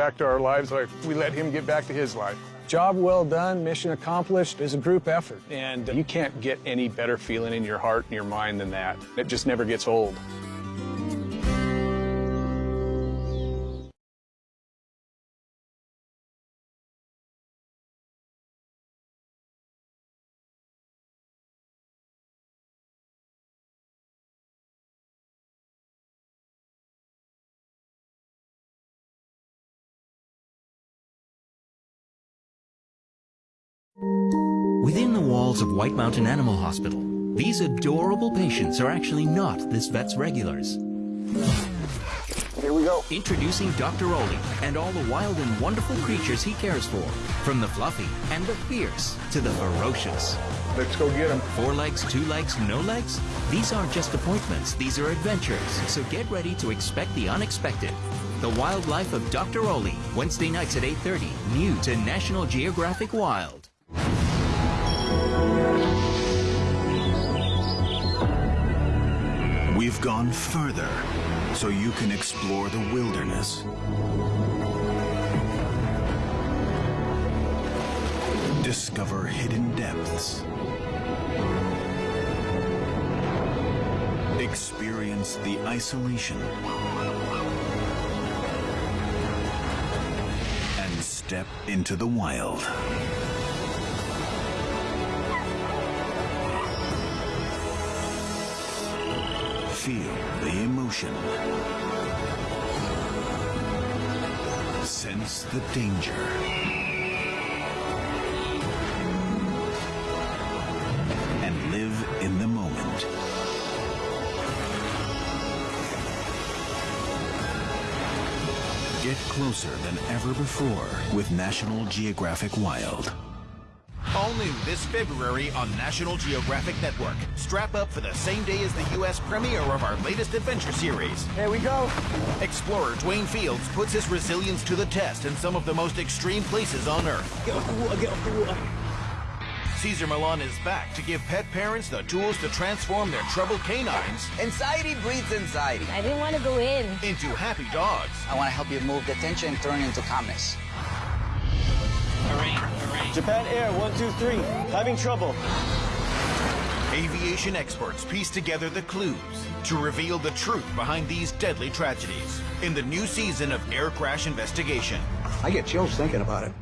back to our lives like we let him get back to his life. Job well done, mission accomplished is a group effort. And you can't get any better feeling in your heart and your mind than that. It just never gets old. Within the walls of White Mountain Animal Hospital, these adorable patients are actually not this vet's regulars. Here we go. Introducing Dr. Ole and all the wild and wonderful creatures he cares for, from the fluffy and the fierce to the ferocious. Let's go get them. Four legs, two legs, no legs? These aren't just appointments, these are adventures. So get ready to expect the unexpected. The Wild Life of Dr. Ole, Wednesday nights at 8.30, new to National Geographic Wild. Gone further so you can explore the wilderness. Discover hidden depths. Experience the isolation. And step into the wild. Feel the emotion. Sense the danger. And live in the moment. Get closer than ever before with National Geographic Wild. All new this February on National Geographic Network. Strap up for the same day as the U.S. premiere of our latest adventure series. Here we go. Explorer Dwayne Fields puts his resilience to the test in some of the most extreme places on Earth. Get off the water, get off the water. Cesar Millan is back to give pet parents the tools to transform their troubled canines Anxiety breeds anxiety. I didn't want to go in. into happy dogs. I want to help you move the tension and turn into calmness. Japan Air 123, having trouble. Aviation experts piece together the clues to reveal the truth behind these deadly tragedies in the new season of Air Crash Investigation. I get chills thinking about it.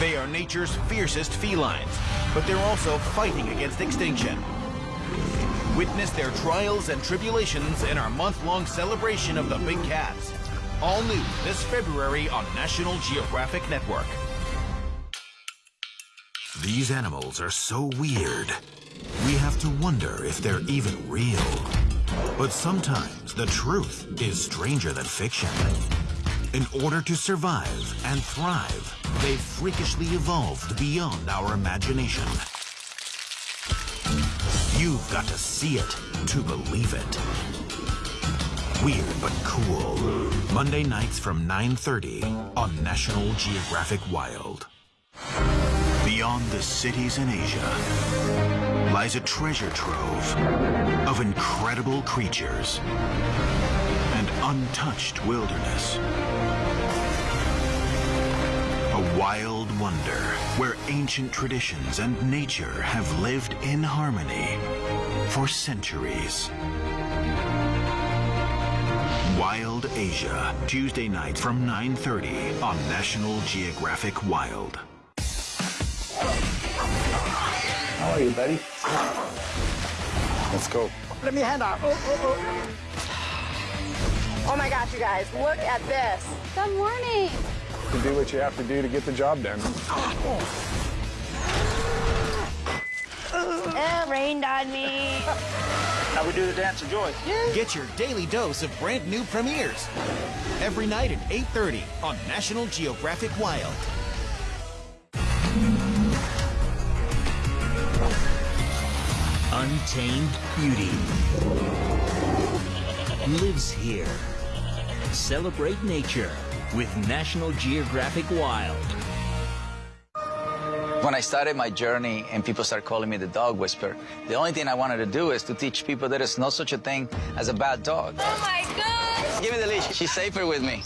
They are nature's fiercest felines, but they're also fighting against extinction. Witness their trials and tribulations in our month-long celebration of the big cats. All new this February on National Geographic Network. These animals are so weird. We have to wonder if they're even real. But sometimes the truth is stranger than fiction. In order to survive and thrive, they've freakishly evolved beyond our imagination. You've got to see it to believe it. Weird but cool. Monday nights from 9.30 on National Geographic Wild. Beyond the cities in Asia lies a treasure trove of incredible creatures and untouched wilderness. A wild wonder where ancient traditions and nature have lived in harmony for centuries. Wild Asia, Tuesday night from 9.30 on National Geographic Wild. How are you, buddy? Let's go. Let me hand out. Oh, oh, Oh, oh my gosh, you guys, look at this. Good morning. You do what you have to do to get the job done. It rained on me. Now we do the dance of joy. Get your daily dose of brand new premieres. Every night at 8.30 on National Geographic Wild. Untamed beauty lives here. Celebrate nature with National Geographic Wild. When I started my journey and people started calling me the dog whisperer, the only thing I wanted to do is to teach people there is no such a thing as a bad dog. Oh my gosh. Give me the leash. She's safer with me.